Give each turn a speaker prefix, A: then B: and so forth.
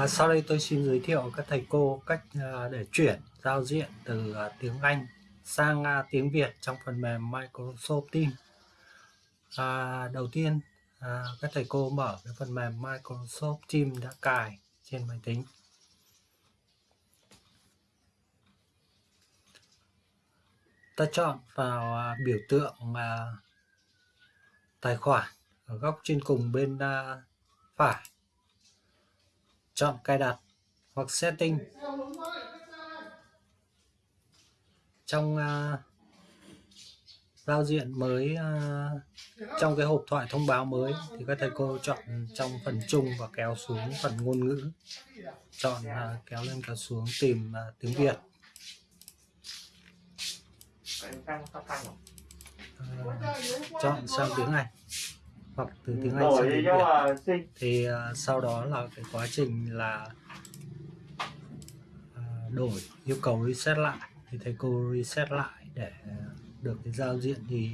A: À, sau đây tôi xin giới thiệu các thầy cô cách à, để chuyển giao diện từ à, tiếng Anh sang à, tiếng Việt trong phần mềm Microsoft Teams. À, đầu tiên, à, các thầy cô mở cái phần mềm Microsoft Teams đã cài trên máy tính. Ta chọn vào à, biểu tượng à, tài khoản ở góc trên cùng bên à, phải chọn cài đặt hoặc setting. Trong uh, giao diện mới uh, trong cái hộp thoại thông báo mới thì các thầy cô chọn trong phần chung và kéo xuống phần ngôn ngữ. Chọn uh, kéo lên kéo xuống tìm uh, tiếng Việt. Uh, chọn sang tiếng Anh hoặc từ tiếng Anh sang tiếng Việt thì uh, sau đó là cái quá trình là uh, đổi yêu cầu reset lại. Thì thầy cô reset lại để được cái giao diện thì